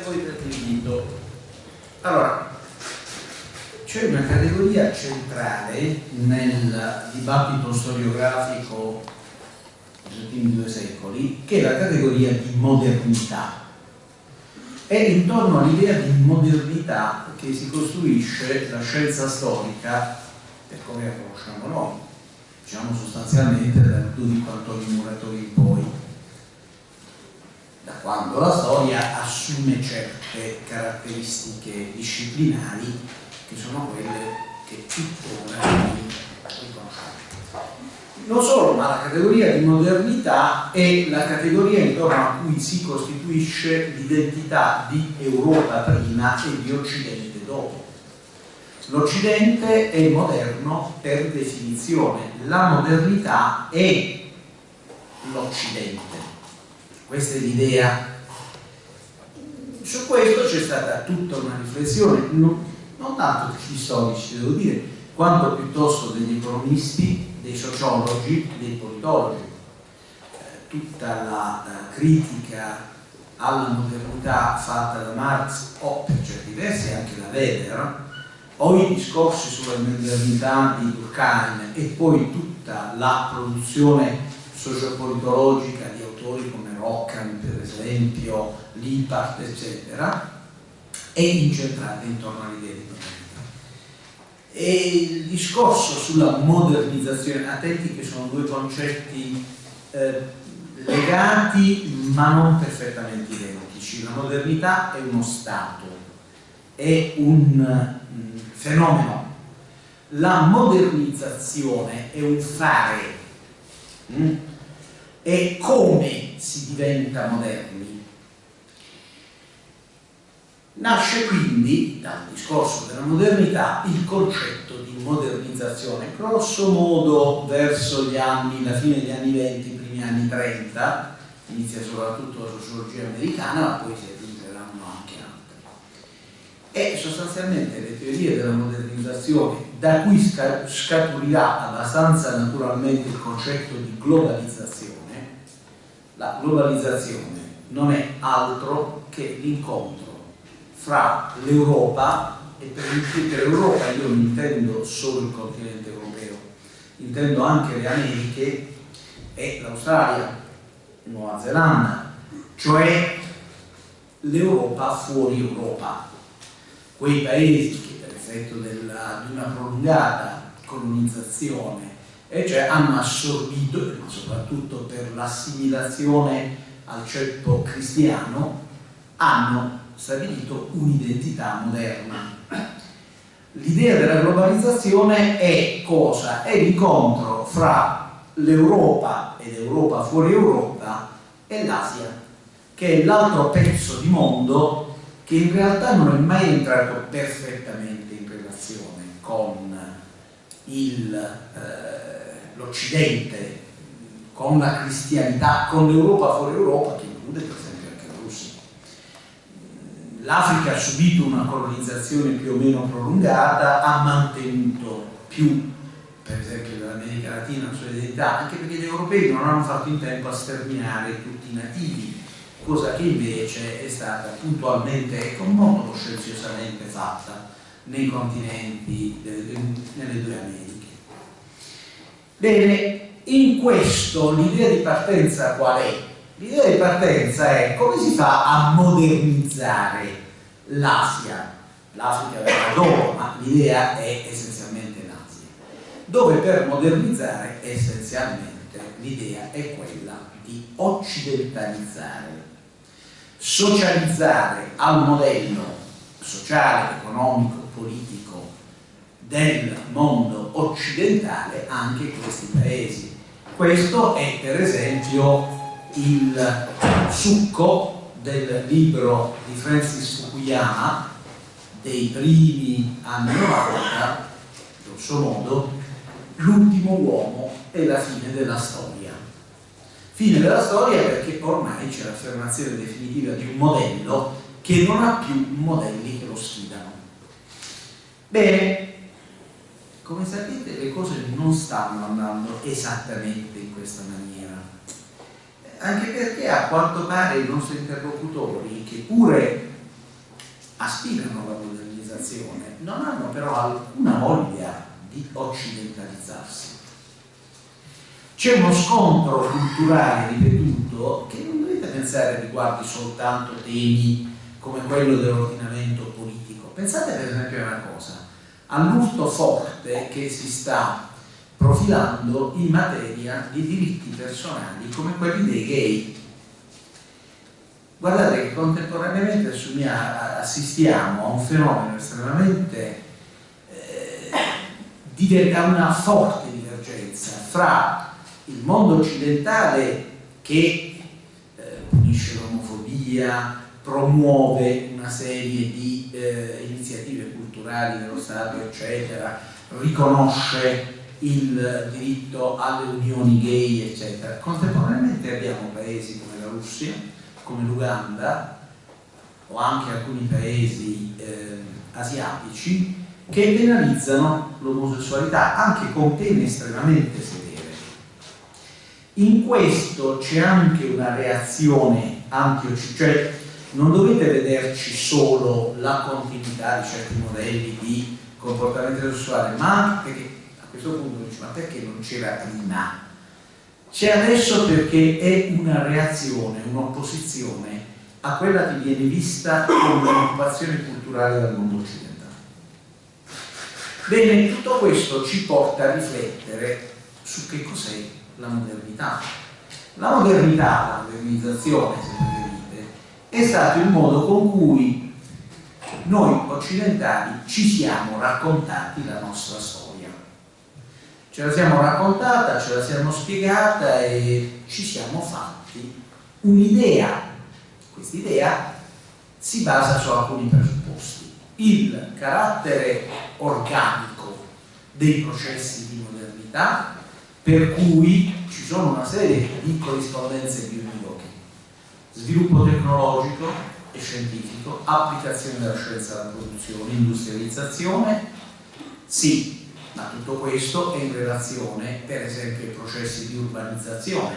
voi per l'invito. Allora, c'è una categoria centrale nel dibattito storiografico degli ultimi due secoli, che è la categoria di modernità. È intorno all'idea di modernità che si costruisce la scienza storica per come la conosciamo noi, diciamo sostanzialmente dal Ludovico Antonio Muratori in poi, da quando la storia assume certe caratteristiche disciplinari che sono quelle che tuttora. Non solo, ma la categoria di modernità è la categoria intorno a cui si costituisce l'identità di Europa prima e di Occidente dopo. L'Occidente è moderno per definizione, la modernità è l'Occidente. Questa è l'idea. Su questo c'è stata tutta una riflessione, non, non tanto degli storici, devo dire, quanto piuttosto degli economisti, dei sociologi, dei politologi. Eh, tutta la eh, critica alla modernità fatta da Marx o per certi versi anche da Weber o i discorsi sulla modernità di Durkheim e poi tutta la produzione sociopolitologica di autori come Rockham per esempio, Lippard eccetera è incentrata intorno all'idea di modernità e il discorso sulla modernizzazione, attenti che sono due concetti eh, legati ma non perfettamente identici. La modernità è uno stato, è un mh, fenomeno. La modernizzazione è un fare. Mh? È come si diventa moderni. Nasce quindi dal discorso della modernità il concetto di modernizzazione, grosso modo verso gli anni, la fine degli anni 20, i primi anni 30, inizia soprattutto la sociologia americana, ma poi si aggiungeranno anche altre. E sostanzialmente le teorie della modernizzazione, da cui scaturirà abbastanza naturalmente il concetto di globalizzazione, la globalizzazione non è altro che l'incontro fra l'Europa e per, l'Europa io non intendo solo il continente europeo, intendo anche le Americhe e l'Australia, Nuova Zelanda, cioè l'Europa fuori Europa, quei paesi che per effetto della, di una prolungata colonizzazione e cioè hanno assorbito, soprattutto per l'assimilazione al ceppo cristiano, hanno stabilito un'identità moderna. L'idea della globalizzazione è cosa? È l'incontro fra l'Europa ed Europa fuori Europa e l'Asia, che è l'altro pezzo di mondo che in realtà non è mai entrato perfettamente in relazione con eh, l'Occidente, con la cristianità, con l'Europa fuori Europa, che include per esempio anche la Russia l'Africa ha subito una colonizzazione più o meno prolungata, ha mantenuto più, per esempio dell'America Latina, la sua identità, anche perché gli europei non hanno fatto in tempo a sterminare tutti i nativi, cosa che invece è stata puntualmente e con molto scienziosamente fatta nei continenti, nelle due Americhe. Bene, in questo l'idea di partenza qual è? L'idea di partenza è come si fa a modernizzare l'Asia, l'Africa verrà dopo, ma l'idea è essenzialmente l'Asia, dove per modernizzare essenzialmente l'idea è quella di occidentalizzare, socializzare al modello sociale, economico, politico del mondo occidentale anche questi paesi. Questo è per esempio il succo del libro di Francis Fukuyama dei primi anni 90, grosso modo, l'ultimo uomo e la fine della storia. Fine della storia perché ormai c'è l'affermazione definitiva di un modello che non ha più modelli che lo sfidano. Bene, come sapete le cose non stanno andando esattamente in questa maniera anche perché a quanto pare i nostri interlocutori, che pure aspirano alla modernizzazione non hanno però alcuna voglia di occidentalizzarsi. C'è uno scontro culturale ripetuto che non dovete pensare riguardi soltanto temi come quello dell'ordinamento politico. Pensate per esempio a una cosa, all'urto forte che si sta profilando in materia di diritti personali come quelli dei gay. Guardate che contemporaneamente assistiamo a un fenomeno estremamente eh, a una forte divergenza fra il mondo occidentale che eh, punisce l'omofobia, promuove una serie di eh, iniziative culturali dello Stato, eccetera, riconosce il diritto alle unioni gay, eccetera. Contemporaneamente abbiamo paesi come la Russia, come l'Uganda o anche alcuni paesi eh, asiatici che penalizzano l'omosessualità anche con pene estremamente severe. In questo c'è anche una reazione anti-occidentale, cioè non dovete vederci solo la continuità di certi modelli di comportamento sessuale, ma perché questo punto dice ma perché non c'era prima? C'è adesso perché è una reazione, un'opposizione a quella che viene vista come un'occupazione culturale dal mondo occidentale. Bene, tutto questo ci porta a riflettere su che cos'è la modernità. La modernità, la modernizzazione, è stato il modo con cui noi occidentali ci siamo raccontati la nostra storia ce la siamo raccontata, ce la siamo spiegata e ci siamo fatti un'idea. Quest'idea si basa su alcuni presupposti. Il carattere organico dei processi di modernità, per cui ci sono una serie di corrispondenze bionivoche. Sviluppo tecnologico e scientifico, applicazione della scienza alla produzione, industrializzazione, sì, ma tutto questo è in relazione per esempio ai processi di urbanizzazione,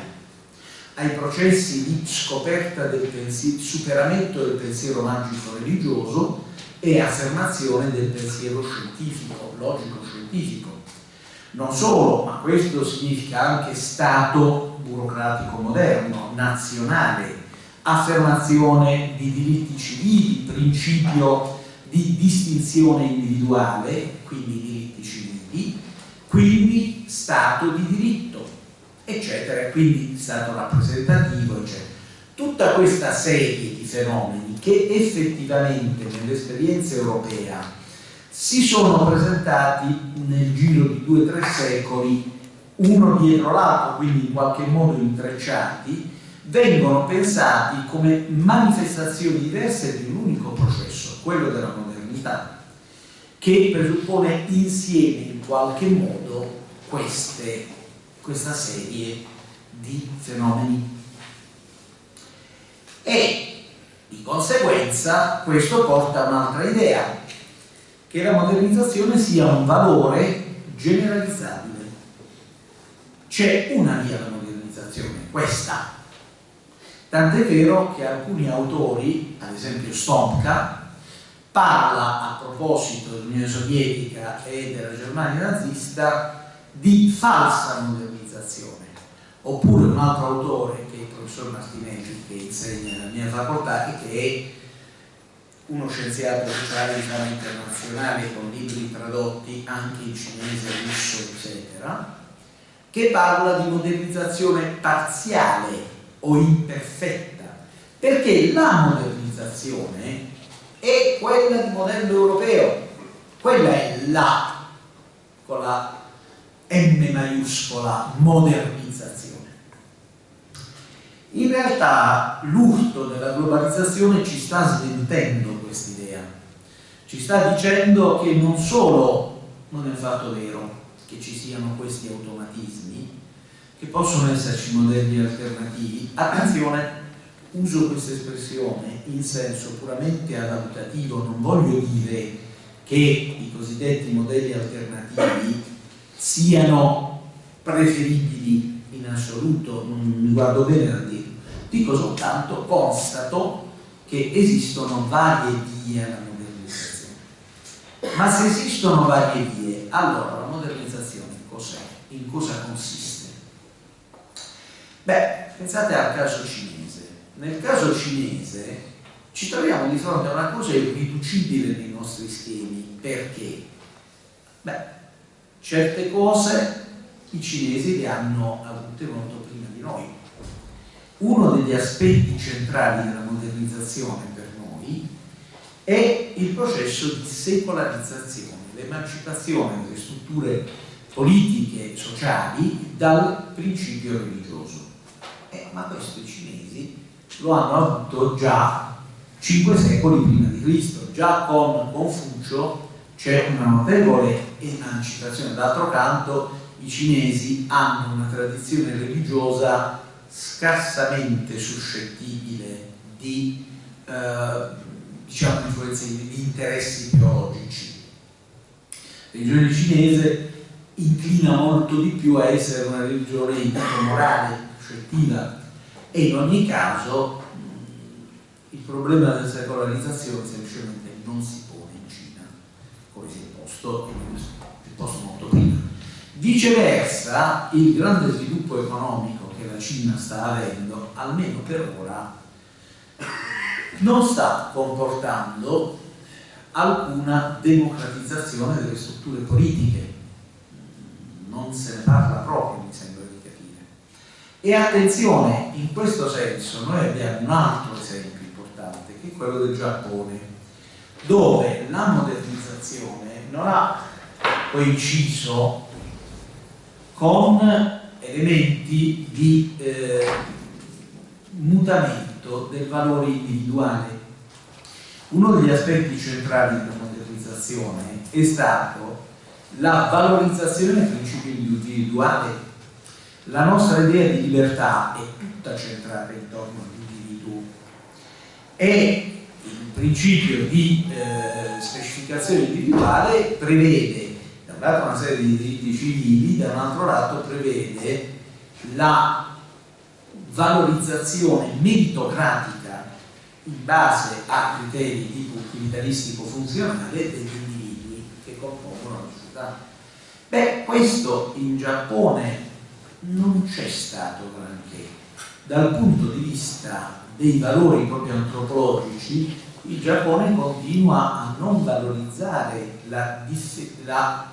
ai processi di scoperta del pensiero, superamento del pensiero magico religioso e affermazione del pensiero scientifico, logico-scientifico. Non solo, ma questo significa anche Stato burocratico moderno, nazionale, affermazione di diritti civili, principio di distinzione individuale, quindi diritti civili quindi Stato di diritto, eccetera, quindi Stato rappresentativo, eccetera. Tutta questa serie di fenomeni che effettivamente nell'esperienza europea si sono presentati nel giro di due o tre secoli, uno dietro l'altro, quindi in qualche modo intrecciati, vengono pensati come manifestazioni diverse di un unico processo, quello della modernità che presuppone insieme in qualche modo queste, questa serie di fenomeni. E di conseguenza questo porta a un'altra idea, che la modernizzazione sia un valore generalizzabile. C'è una via alla modernizzazione, questa. Tant'è vero che alcuni autori, ad esempio Stomka, parla a proposito dell'Unione Sovietica e della Germania nazista di falsa modernizzazione. Oppure un altro autore che è il professor Martinelli che insegna nella mia facoltà e che è uno scienziato sociale di internazionale con libri tradotti anche in cinese, russo, eccetera, che parla di modernizzazione parziale o imperfetta, perché la modernizzazione e quella di modello europeo. Quella è la, con la M maiuscola, modernizzazione. In realtà l'urto della globalizzazione ci sta smentendo quest'idea, ci sta dicendo che non solo non è affatto vero che ci siano questi automatismi, che possono esserci modelli alternativi, attenzione, uso questa espressione in senso puramente adattativo, non voglio dire che i cosiddetti modelli alternativi siano preferibili in assoluto, non mi guardo bene a dirlo, dico soltanto, constato che esistono varie vie alla modernità Ma se esistono varie vie, allora la modernizzazione cos'è? In cosa consiste? Beh, pensate al caso cinese. Nel caso cinese ci troviamo di fronte a una cosa irriducibile nei nostri schemi. Perché? Beh, certe cose i cinesi le hanno avute molto prima di noi. Uno degli aspetti centrali della modernizzazione per noi è il processo di secolarizzazione, l'emancipazione delle strutture politiche e sociali dal principio religioso. Ma questo i cinesi lo hanno avuto già cinque secoli prima di Cristo, già con Confucio c'è una notevole emancipazione, d'altro canto i cinesi hanno una tradizione religiosa scarsamente suscettibile di eh, diciamo, influenze di interessi ideologici. La religione cinese inclina molto di più a essere una religione morale, scettiva e in ogni caso il problema della secolarizzazione semplicemente non si pone in Cina come si è posto, si è posto molto prima. Viceversa, il grande sviluppo economico che la Cina sta avendo, almeno per ora, non sta comportando alcuna democratizzazione delle strutture politiche. Non se ne parla proprio, mi sembra di capire. E attenzione, in questo senso noi abbiamo un altro esempio importante, che è quello del Giappone, dove la modernizzazione non ha coinciso con elementi di eh, mutamento del valore individuale. Uno degli aspetti centrali della modernizzazione è stato la valorizzazione del principio individuale. La nostra idea di libertà è tutta centrata intorno all'individuo e il principio di eh, specificazione individuale prevede da un lato una serie di diritti civili, da un altro lato prevede la valorizzazione meritocratica in base a criteri di tipo utilitaristico funzionale degli individui che compongono la società. Beh, questo in Giappone non c'è stato granché. Dal punto di vista dei valori proprio antropologici, il Giappone continua a non valorizzare la, la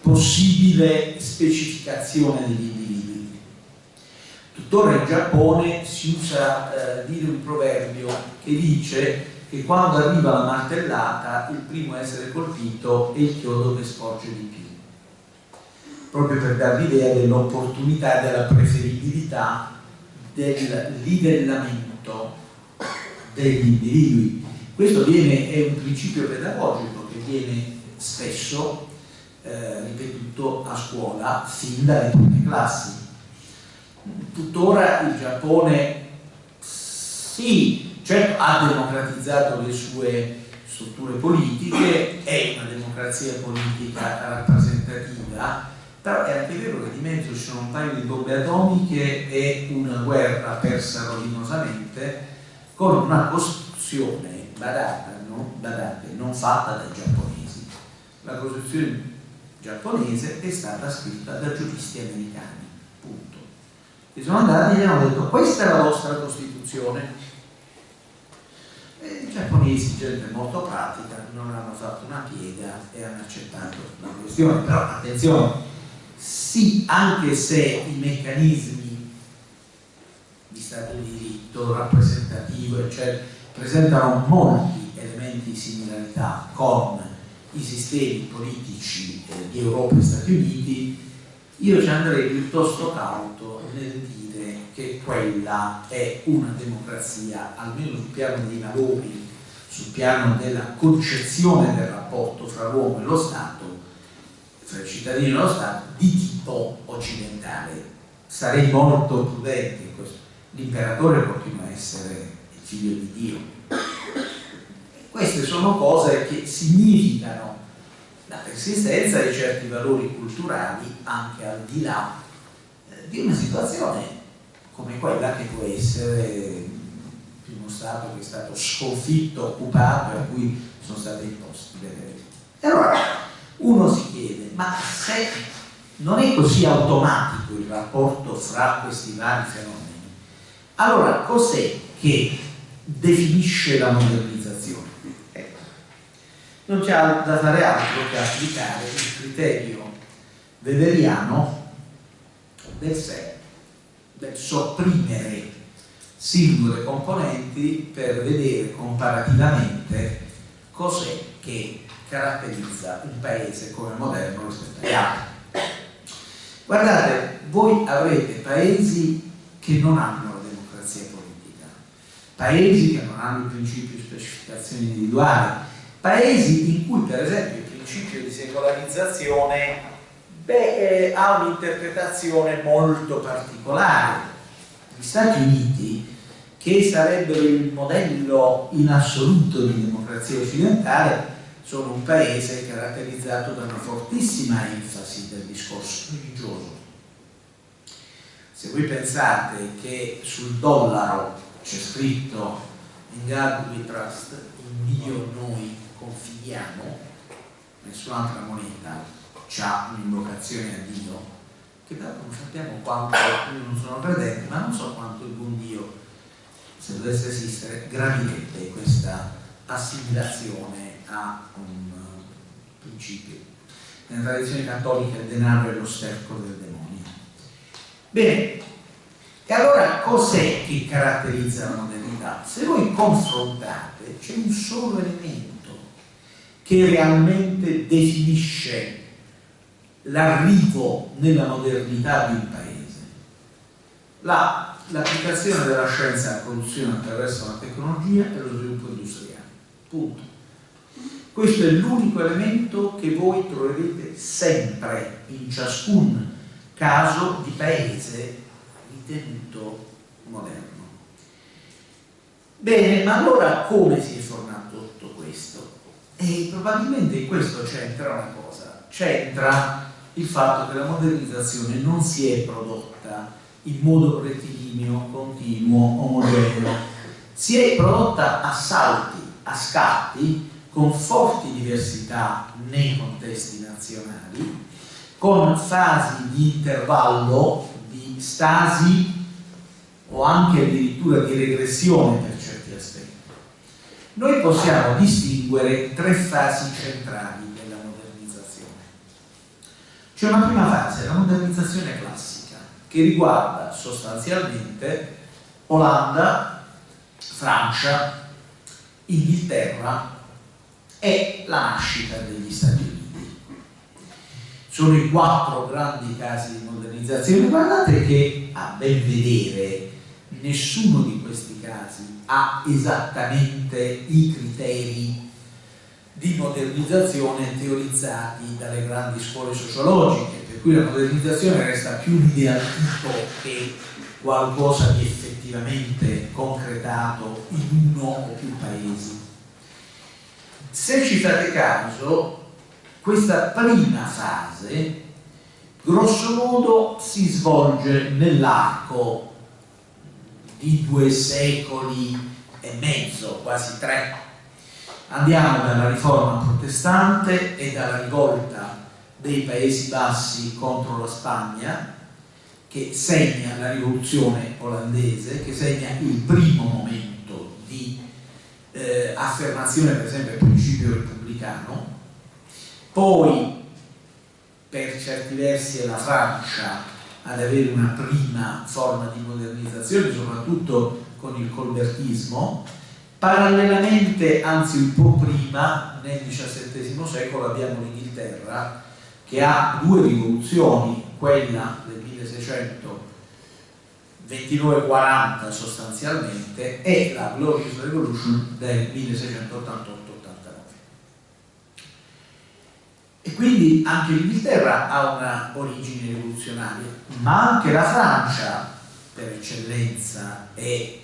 possibile specificazione degli individui tuttora in Giappone si usa eh, dire un proverbio che dice che quando arriva la martellata il primo a essere colpito è il chiodo che sporge di più proprio per dare l'idea dell'opportunità e della preferibilità del livellamento degli individui. Questo viene, è un principio pedagogico che viene spesso eh, ripetuto a scuola fin dalle prime classi. Tuttora il Giappone sì, certo ha democratizzato le sue strutture politiche, è una democrazia politica rappresentativa, però è anche vero che di mezzo ci sono un paio di bombe atomiche e una guerra persa rovinosamente con una costruzione badata, no? badate, non fatta dai giapponesi. La costruzione giapponese è stata scritta da giuristi americani che sono andati e gli hanno detto questa è la vostra Costituzione e i giapponesi, gente molto pratica, non hanno fatto una piega e hanno accettato la questione, però attenzione, sì, anche se i meccanismi di Stato di diritto, rappresentativo, eccetera, presentano molti elementi di similarità con i sistemi politici eh, di Europa e Stati Uniti, io ci andrei piuttosto cauto nel dire che quella è una democrazia, almeno sul piano dei valori, sul piano della concezione del rapporto fra l'uomo e lo Stato, i cittadini e lo Stato, di tipo occidentale. Sarei molto prudente in questo. L'imperatore continua a essere il figlio di Dio. Queste sono cose che significano la persistenza di certi valori culturali anche al di là eh, di una situazione come quella che può essere uno Stato che è stato sconfitto, occupato e a cui sono state imposte delle E allora uno si chiede, ma se non è così automatico il rapporto fra questi vari fenomeni, allora cos'è che definisce la modernizzazione? Ecco. Non c'è da fare altro che applicare il criterio weberiano del sé, del sopprimere singole componenti per vedere comparativamente cos'è che caratterizza un paese come moderno rispetto agli altri. Guardate, voi avrete paesi che non hanno la democrazia politica, paesi che non hanno il principio di specificazione individuale, paesi in cui per esempio il principio di secolarizzazione beh, eh, ha un'interpretazione molto particolare. Gli Stati Uniti, che sarebbero il modello in assoluto di democrazia occidentale, sono un paese caratterizzato da una fortissima enfasi del discorso religioso. Se voi pensate che sul dollaro c'è scritto in God we trust, in Dio noi confidiamo, nessun'altra moneta ha un'invocazione a Dio, che però non sappiamo quanto, io non sono credente, ma non so quanto il buon Dio, se dovesse esistere, gravirebbe questa assimilazione a un principio. Nella tradizione cattolica il denaro è lo sterco del demonio. Bene, e allora cos'è che caratterizza la modernità? Se voi confrontate, c'è un solo elemento che realmente definisce l'arrivo nella modernità di un paese. L'applicazione la, della scienza alla produzione attraverso la tecnologia e lo sviluppo industriale. Punto. Questo è l'unico elemento che voi troverete sempre in ciascun caso di paese ritenuto moderno. Bene, ma allora come si è formato tutto questo? E probabilmente in questo c'entra una cosa, c'entra il fatto che la modernizzazione non si è prodotta in modo rettilineo, continuo, omogeneo, si è prodotta a salti, a scatti, con forti diversità nei contesti nazionali, con fasi di intervallo, di stasi o anche addirittura di regressione per certi aspetti. Noi possiamo distinguere tre fasi centrali della modernizzazione. C'è una prima fase, la modernizzazione classica, che riguarda sostanzialmente Olanda, Francia, Inghilterra è la nascita degli Stati Uniti. Sono i quattro grandi casi di modernizzazione. Guardate che a ben vedere nessuno di questi casi ha esattamente i criteri di modernizzazione teorizzati dalle grandi scuole sociologiche, per cui la modernizzazione resta più l'idea tipo che qualcosa di effettivamente concretato in uno o più paesi se ci fate caso, questa prima fase, grosso modo, si svolge nell'arco di due secoli e mezzo, quasi tre. Andiamo dalla riforma protestante e dalla rivolta dei Paesi Bassi contro la Spagna, che segna la rivoluzione olandese, che segna il primo momento di eh, affermazione per esempio principio repubblicano, poi per certi versi è la Francia ad avere una prima forma di modernizzazione, soprattutto con il colbertismo, parallelamente, anzi un po' prima, nel XVII secolo abbiamo l'Inghilterra che ha due rivoluzioni, quella del 1600 2940 sostanzialmente e la Glorious Revolution del 1688-89 e quindi anche l'Inghilterra ha una origine rivoluzionaria ma anche la Francia per eccellenza è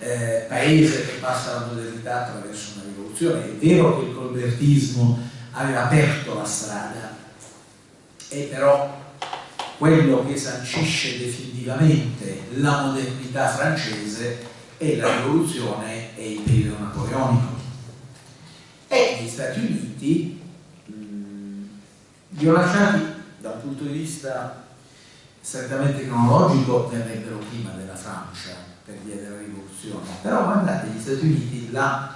eh, paese che passa la modernità attraverso una rivoluzione è vero che il colbertismo aveva aperto la strada e però quello che sancisce definitivamente la modernità francese è la rivoluzione e il periodo napoleonico. E gli Stati Uniti, lasciati dal punto di vista strettamente cronologico verrebbero prima della Francia per via della rivoluzione, però guardate gli Stati Uniti la,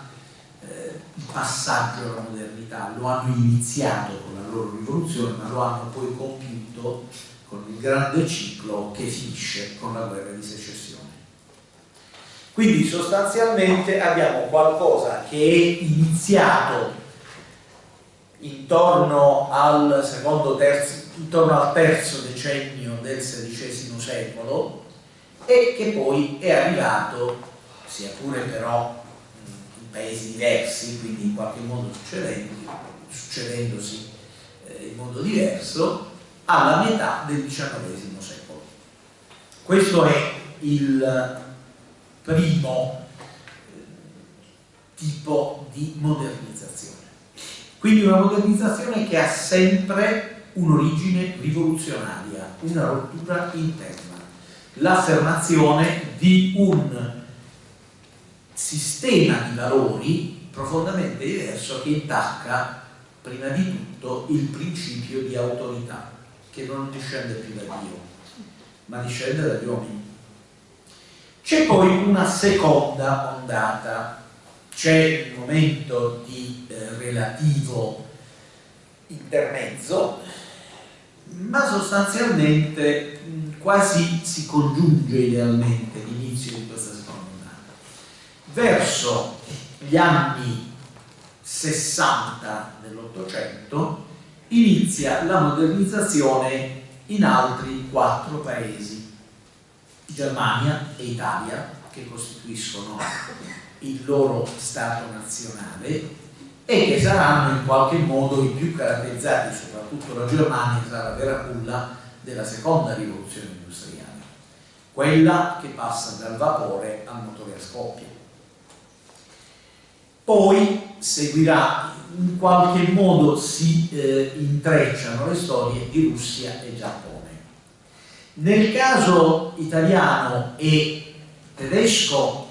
eh, il passaggio alla modernità lo hanno iniziato con la loro rivoluzione ma lo hanno poi compiuto con il grande ciclo che finisce con la guerra di secessione. Quindi sostanzialmente abbiamo qualcosa che è iniziato intorno al secondo terzo, intorno al terzo decennio del XVI secolo e che poi è arrivato, sia pure però in paesi diversi, quindi in qualche modo succedendosi eh, in modo diverso, alla metà del XIX secolo. Questo è il primo eh, tipo di modernizzazione. Quindi una modernizzazione che ha sempre un'origine rivoluzionaria, una rottura interna, l'affermazione di un sistema di valori profondamente diverso che intacca prima di tutto il principio di autorità, che non discende più da Dio, ma discende dagli uomini. C'è poi una seconda ondata c'è il momento di eh, relativo intermezzo, ma sostanzialmente mh, quasi si congiunge idealmente l'inizio di questa seconda ondata. Verso gli anni 60 dell'Ottocento inizia la modernizzazione in altri quattro paesi, Germania e Italia, che costituiscono il loro Stato nazionale e che saranno in qualche modo i più caratterizzati, soprattutto la Germania sarà la vera culla della seconda rivoluzione industriale, quella che passa dal vapore al motore a scoppio. Poi seguirà, in qualche modo si eh, intrecciano le storie di Russia e Giappone. Nel caso italiano e tedesco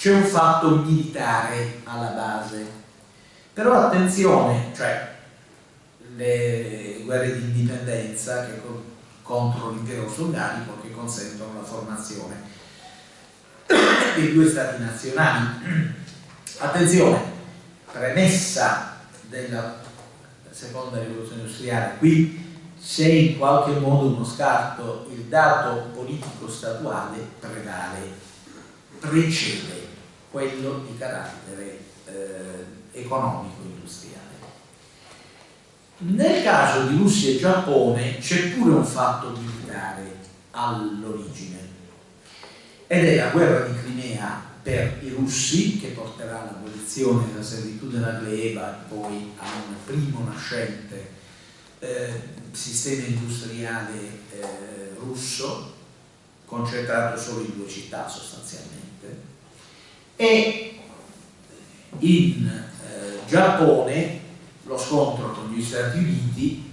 c'è un fatto militare alla base. Però attenzione, cioè le guerre di indipendenza che contro l'impero sovietico che consentono la formazione dei due stati nazionali. Attenzione, premessa della seconda rivoluzione industriale, qui c'è in qualche modo uno scarto, il dato politico statuale prevale, precede quello di carattere eh, economico-industriale. Nel caso di Russia e Giappone c'è pure un fatto militare all'origine ed è la guerra di Crimea per i russi che porterà all'abolizione della servitù della gleba e poi a un primo nascente eh, sistema industriale eh, russo concentrato solo in due città sostanzialmente e in eh, Giappone lo scontro con gli Stati Uniti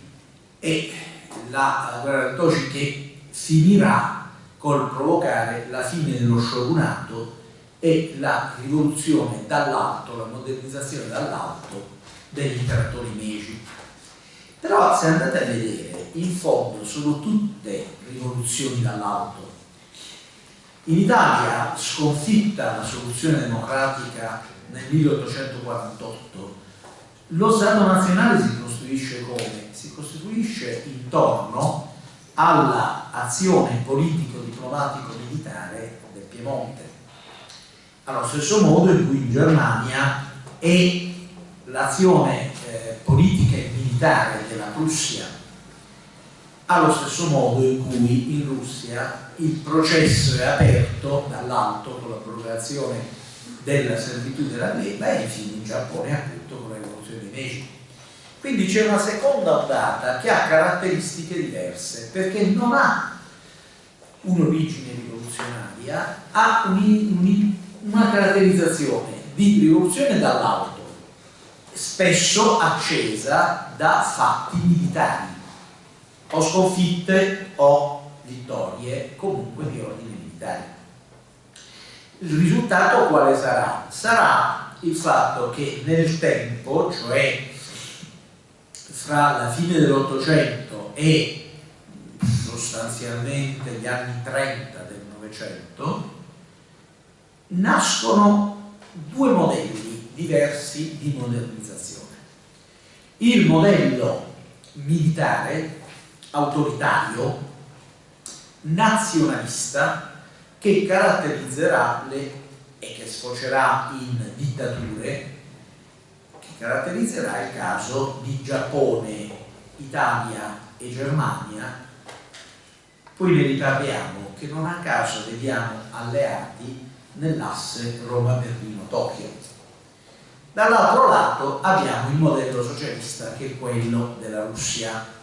e la guerra del Toshi che finirà col provocare la fine dello shogunato e la rivoluzione dall'alto, la modernizzazione dall'alto degli imperatori Meiji. Però se andate a vedere, in fondo sono tutte rivoluzioni dall'alto, in Italia, sconfitta la soluzione democratica nel 1848, lo Stato nazionale si costruisce come? Si costituisce intorno all'azione politico-diplomatico-militare del Piemonte. Allo stesso modo in cui in Germania è l'azione eh, politica e militare della Prussia allo stesso modo in cui in Russia il processo è aperto dall'alto con l'approvazione della servitù della gleba e infine in Giappone appunto con la rivoluzione di Meiji. Quindi c'è una seconda ondata che ha caratteristiche diverse perché non ha un'origine rivoluzionaria, ha un, un, una caratterizzazione di rivoluzione dall'alto, spesso accesa da fatti militari o sconfitte o vittorie comunque di ordine militare. Il risultato quale sarà? Sarà il fatto che nel tempo, cioè fra la fine dell'Ottocento e sostanzialmente gli anni 30 del Novecento, nascono due modelli diversi di modernizzazione. Il modello militare, autoritario, nazionalista, che caratterizzerà le e che sfocerà in dittature, che caratterizzerà il caso di Giappone, Italia e Germania, poi ne riparliamo, che non a caso vediamo alleati nell'asse Roma-Berlino-Tokyo. Dall'altro lato abbiamo il modello socialista che è quello della Russia,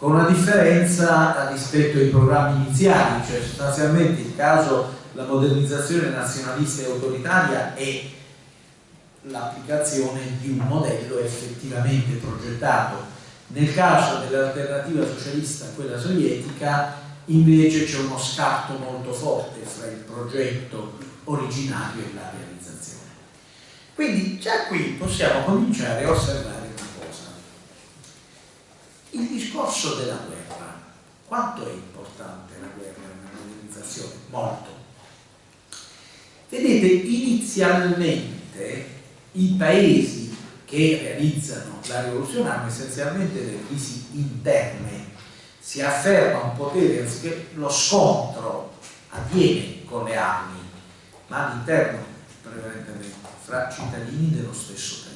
con una differenza rispetto ai programmi iniziali, cioè sostanzialmente il caso la modernizzazione nazionalista e autoritaria è l'applicazione di un modello effettivamente progettato. Nel caso dell'alternativa socialista, quella sovietica, invece c'è uno scatto molto forte fra il progetto originario e la realizzazione. Quindi già qui possiamo cominciare a osservare. Il discorso della guerra, quanto è importante la guerra nella modernizzazione? Molto. Vedete, inizialmente i paesi che realizzano la rivoluzione hanno essenzialmente delle crisi interne, si afferma un potere lo scontro avviene con le armi, ma all'interno prevalentemente fra cittadini dello stesso paese.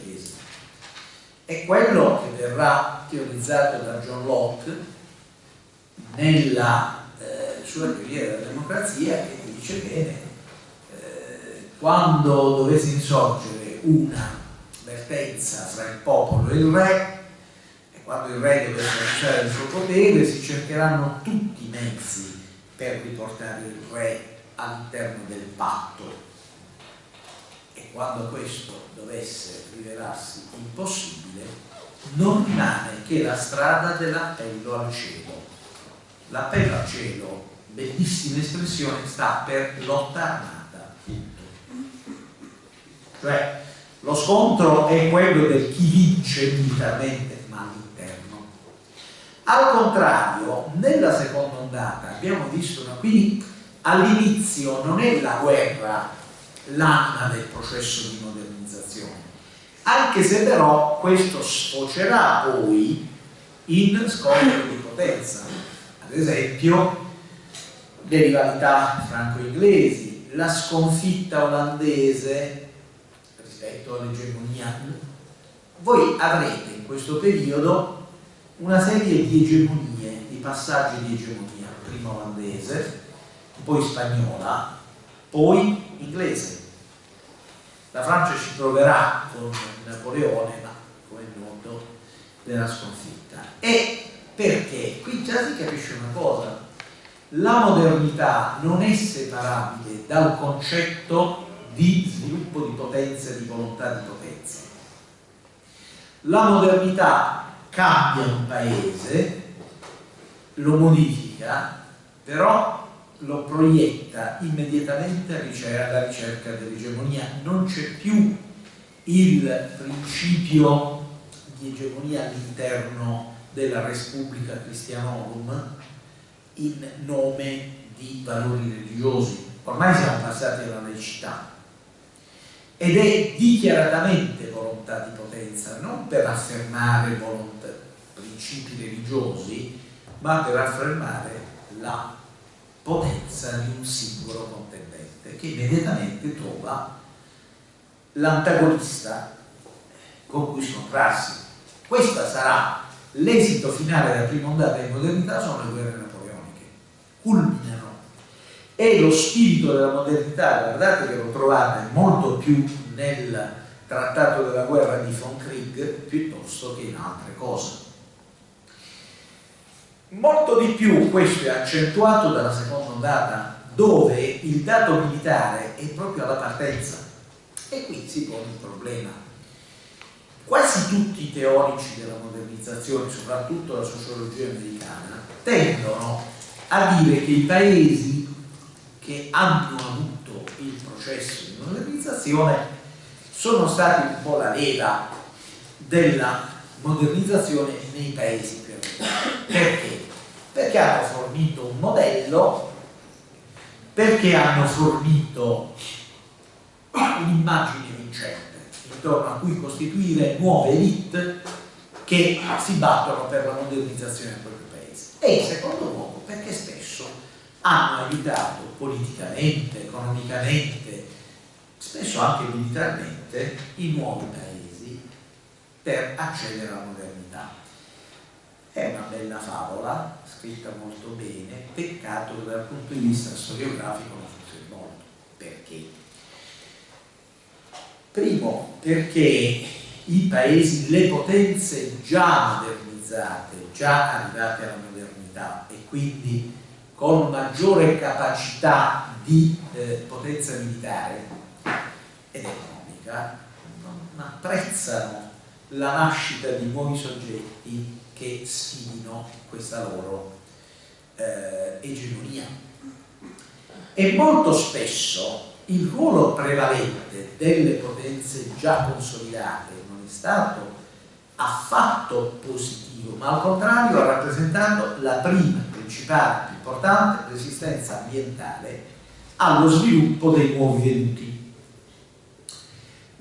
È quello che verrà teorizzato da John Locke nella eh, sua teoria della democrazia che dice bene eh, quando dovesse insorgere una vertenza fra il popolo e il re e quando il re dovesse lasciare il suo potere si cercheranno tutti i mezzi per riportare il re all'interno del patto quando questo dovesse rivelarsi impossibile non rimane che la strada dell'appello al cielo. L'appello al cielo bellissima espressione sta per lotta armata. Cioè lo scontro è quello del chi vince militarmente ma all'interno. Al contrario nella seconda ondata abbiamo visto quindi all'inizio non è la guerra l'anima del processo di modernizzazione, anche se però questo sfocerà poi in scontro di potenza, ad esempio le rivalità franco-inglesi, la sconfitta olandese rispetto all'egemonia. Voi avrete in questo periodo una serie di egemonie, di passaggi di egemonia, prima olandese, poi spagnola, poi inglese. La Francia ci proverà con Napoleone, ma come è noto verrà sconfitta. E perché? Qui già si capisce una cosa. La modernità non è separabile dal concetto di sviluppo di potenza e di volontà di potenza. La modernità cambia un paese, lo modifica, però lo proietta immediatamente alla ricerca dell'egemonia. Non c'è più il principio di egemonia all'interno della Repubblica Christianorum in nome di valori religiosi. Ormai siamo passati alla laicità ed è dichiaratamente volontà di potenza, non per affermare volontà, principi religiosi, ma per affermare la potenza di un singolo contendente che immediatamente trova l'antagonista con cui scontrarsi. Questo sarà l'esito finale della prima ondata di modernità, sono le guerre napoleoniche, culminano. E lo spirito della modernità, guardate che lo trovate molto più nel trattato della guerra di von Krieg piuttosto che in altre cose. Molto di più questo è accentuato dalla seconda ondata, dove il dato militare è proprio alla partenza. E qui si pone il problema. Quasi tutti i teorici della modernizzazione, soprattutto la sociologia americana, tendono a dire che i paesi che hanno avuto il processo di modernizzazione sono stati un po' la leva della modernizzazione nei paesi più avanzati. Perché? Perché hanno fornito un modello, perché hanno fornito un'immagine vincente intorno a cui costituire nuove elite che si battono per la modernizzazione del proprio paese. E in secondo luogo perché spesso hanno aiutato politicamente, economicamente, spesso anche militarmente i nuovi paesi per accedere alla modernità. È una bella favola, scritta molto bene, peccato che dal punto di vista storiografico non funzioni molto. Perché? Primo, perché i paesi, le potenze già modernizzate, già arrivate alla modernità e quindi con maggiore capacità di eh, potenza militare ed economica, non apprezzano la nascita di nuovi soggetti che sfidino questa loro eh, egemonia. E molto spesso il ruolo prevalente delle potenze già consolidate non è stato affatto positivo, ma al contrario ha rappresentato la prima, principale, più importante resistenza ambientale allo sviluppo dei nuovi venuti.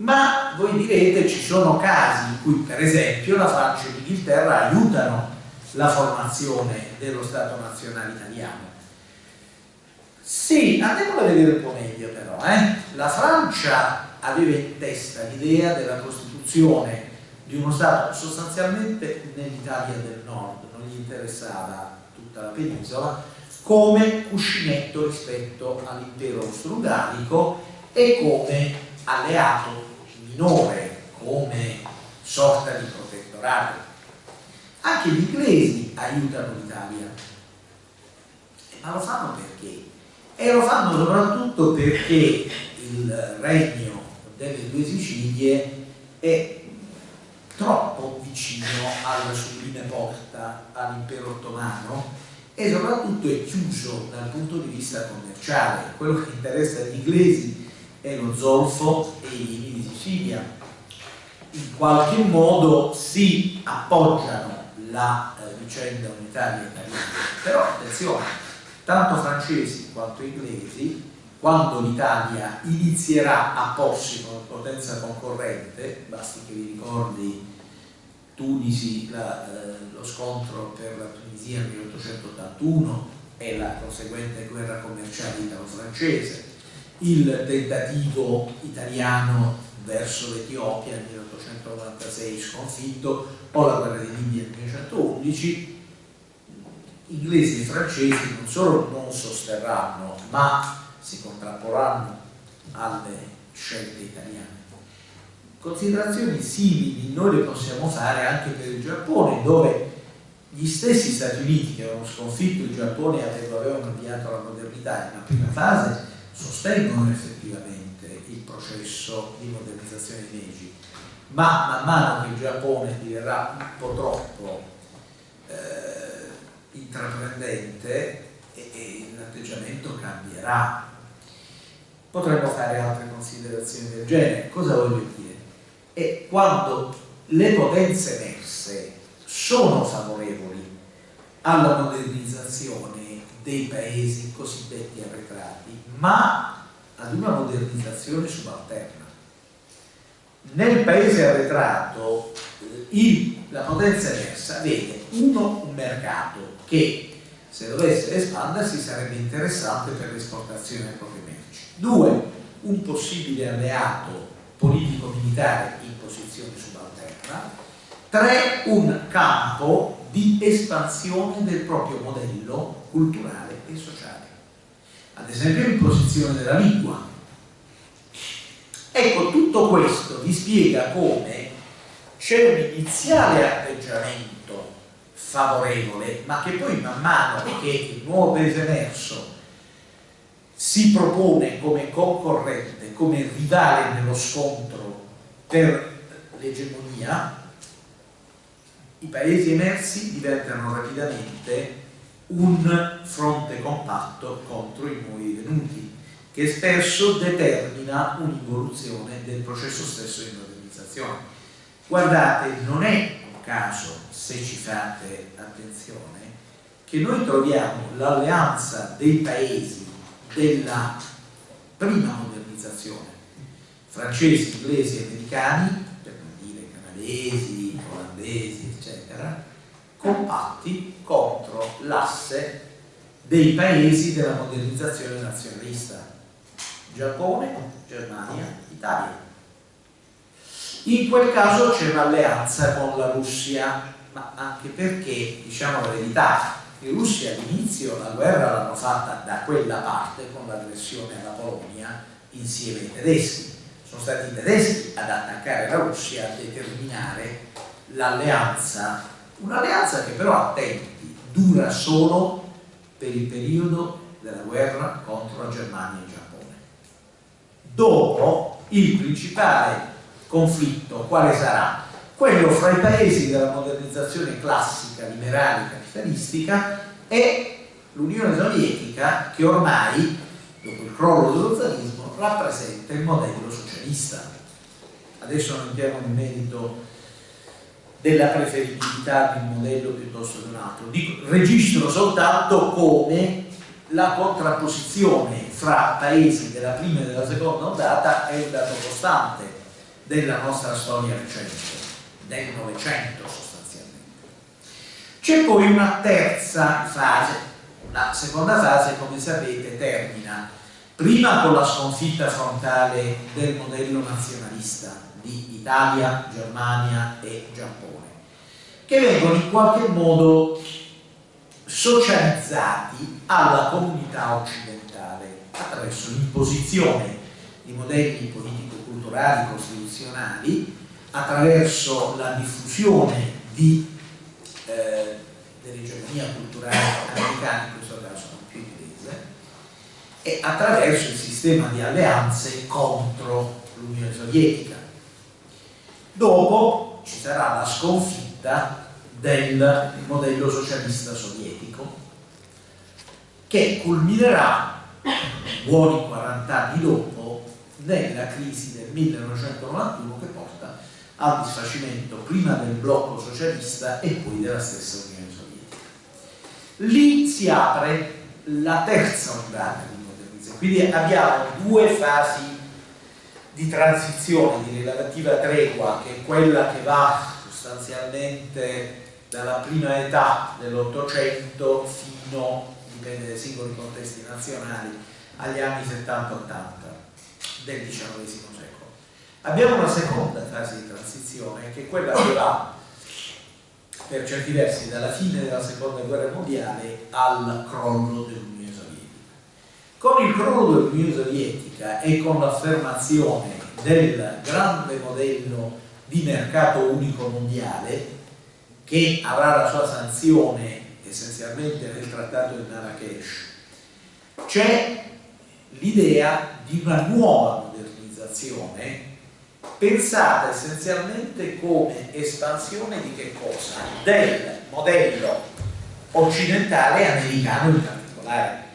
Ma voi direte ci sono casi in cui per esempio la Francia e l'Inghilterra aiutano la formazione dello Stato nazionale italiano sì, andiamo a vedere un po' meglio però. Eh? La Francia aveva in testa l'idea della costituzione di uno Stato sostanzialmente nell'Italia del Nord, non gli interessava tutta la penisola, come cuscinetto rispetto all'impero austro-ungarico e come alleato minore, come sorta di protettorato. Anche gli inglesi aiutano l'Italia, ma lo fanno perché? e lo fanno soprattutto perché il regno delle due Sicilie è troppo vicino alla sublime porta all'impero ottomano e soprattutto è chiuso dal punto di vista commerciale quello che interessa agli inglesi è lo zolfo e i vini di Sicilia in qualche modo si appoggiano la eh, vicenda unitaria italiana però attenzione tanto francesi quanto inglesi, quando l'Italia inizierà a porsi come potenza concorrente, basti che vi ricordi Tunisi, la, eh, lo scontro per la Tunisia nel 1881 e la conseguente guerra commerciale italo-francese, il tentativo italiano verso l'Etiopia nel 1896 sconfitto o la guerra di Libia nel 1911 inglesi e francesi non solo non sosterranno, ma si contrapporranno alle scelte italiane. Considerazioni simili noi le possiamo fare anche per il Giappone, dove gli stessi Stati Uniti che avevano sconfitto il Giappone e avevano avviato alla modernità in una prima fase, sostengono effettivamente il processo di modernizzazione di Meiji, ma man mano che il Giappone diverrà un po' troppo eh, intraprendente e, e l'atteggiamento cambierà. Potremmo fare altre considerazioni del genere. Cosa voglio dire? E quando le potenze emerse sono favorevoli alla modernizzazione dei paesi cosiddetti arretrati, ma ad una modernizzazione subalterna. Nel paese arretrato il, la potenza emersa vede uno un mercato che se dovesse espandersi sarebbe interessante per l'esportazione delle proprie merci. Due, un possibile alleato politico-militare in posizione subalterna. Tre, un campo di espansione del proprio modello culturale e sociale. Ad esempio l'imposizione della lingua. Ecco, tutto questo vi spiega come c'è un iniziale atteggiamento favorevole, ma che poi man mano che il nuovo paese emerso si propone come concorrente, come rivale nello scontro per l'egemonia, i paesi emersi diventano rapidamente un fronte compatto contro i nuovi venuti, che spesso determina un'involuzione del processo stesso di modernizzazione. Guardate, non è caso, se ci fate attenzione, che noi troviamo l'alleanza dei paesi della prima modernizzazione, francesi, inglesi, americani, per non dire canadesi, olandesi, eccetera, compatti contro l'asse dei paesi della modernizzazione nazionalista, Giappone, Germania, Italia. In quel caso c'è un'alleanza con la Russia, ma anche perché, diciamo la verità, in Russia all'inizio la guerra l'hanno fatta da quella parte con l'aggressione alla Polonia insieme ai tedeschi. Sono stati i tedeschi ad attaccare la Russia a determinare l'alleanza, un'alleanza che però, attenti, dura solo per il periodo della guerra contro la Germania e il Giappone. Dopo il principale conflitto quale sarà? Quello fra i paesi della modernizzazione classica, liberale, capitalistica e l'Unione Sovietica che ormai, dopo il crollo dello zarismo, rappresenta il modello socialista. Adesso non entriamo nel merito della preferibilità di un modello piuttosto che un altro. Registro soltanto come la contrapposizione fra paesi della prima e della seconda ondata è un dato costante della nostra storia recente, del Novecento sostanzialmente. C'è poi una terza fase, la seconda fase come sapete termina prima con la sconfitta frontale del modello nazionalista di Italia, Germania e Giappone, che vengono in qualche modo socializzati alla comunità occidentale attraverso l'imposizione di modelli politico-culturali costituzionali, attraverso la diffusione di, eh, dell'egemonia culturale americana, in questo caso non più inglese, e attraverso il sistema di alleanze contro l'Unione Sovietica. Dopo ci sarà la sconfitta del modello socialista sovietico che culminerà buoni 40 anni dopo nella crisi del 1991 che porta al disfacimento prima del blocco socialista e poi della stessa Unione Sovietica. Lì si apre la terza ondata di modernizzazione, quindi abbiamo due fasi di transizione, di relativa tregua, che è quella che va sostanzialmente dalla prima età dell'Ottocento fino, dipende dai singoli contesti nazionali, agli anni 70-80 del XIX secolo. Abbiamo una seconda fase di transizione che è quella che va per certi versi dalla fine della seconda guerra mondiale al crollo dell'Unione. Con il crollo dell'Unione Sovietica e con l'affermazione del grande modello di mercato unico mondiale che avrà la sua sanzione essenzialmente nel trattato di Marrakesh, c'è l'idea di una nuova modernizzazione pensata essenzialmente come espansione di che cosa? Del modello occidentale americano in particolare.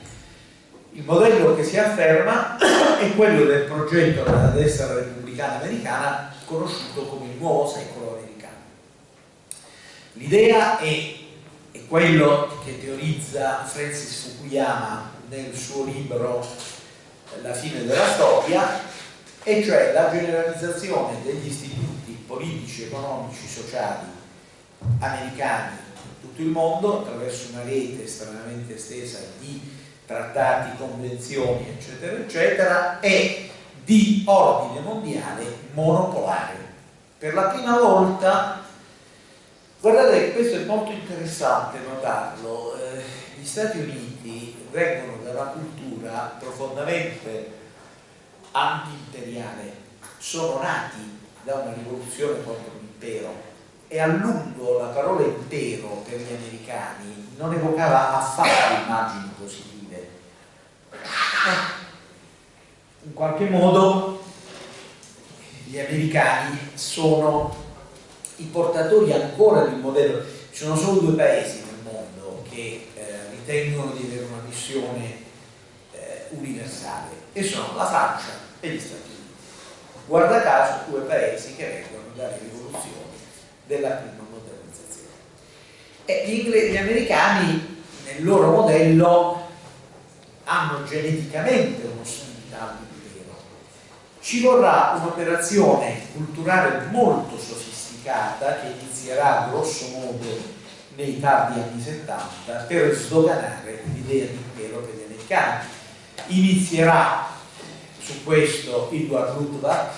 Il modello che si afferma è quello del progetto della destra repubblicana americana conosciuto come il nuovo secolo americano. L'idea è, è quello che teorizza Francis Fukuyama nel suo libro La fine della storia, e cioè la generalizzazione degli istituti politici, economici, sociali americani in tutto il mondo attraverso una rete estremamente estesa di trattati, convenzioni, eccetera, eccetera, e di ordine mondiale monopolare. Per la prima volta Guardate, questo è molto interessante notarlo. Eh, gli Stati Uniti vengono da una cultura profondamente anti-imperiale, sono nati da una rivoluzione contro l'impero e a lungo la parola impero per gli americani non evocava affatto immagini positive. In qualche modo gli americani sono i portatori ancora di un modello, ci sono solo due paesi nel mondo che eh, ritengono di avere una missione eh, universale e sono la Francia e gli Stati Uniti. Guarda caso due paesi che vengono dalle rivoluzioni della prima modernità. E gli, gli americani nel loro modello hanno geneticamente uno spirituale all'impero. Ci vorrà un'operazione culturale molto sofisticata che inizierà grosso modo nei tardi anni 70 per sdoganare l'idea di impero per gli americani. Inizierà su questo Edward Luttwak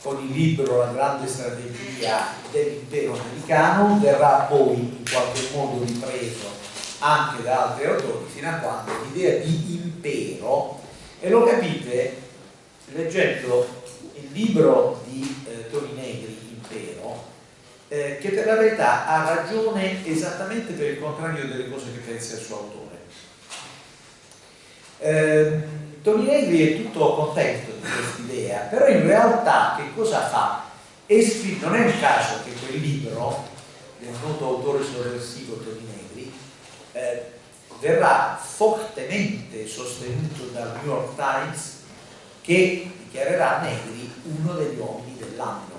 con il libro La grande strategia dell'impero americano, verrà poi in qualche modo ripreso anche da altri autori fino a quando l'idea di impero, e lo capite leggendo il libro di eh, Toni Negri, Impero, eh, che per la verità ha ragione esattamente per il contrario delle cose che pensa il suo autore. Eh, Toni Negri è tutto contento di questa idea, però in realtà che cosa fa? non è un caso che quel libro del noto autore sovversivo Toni Negri eh, verrà fortemente sostenuto dal New York Times che dichiarerà Negri uno degli uomini dell'anno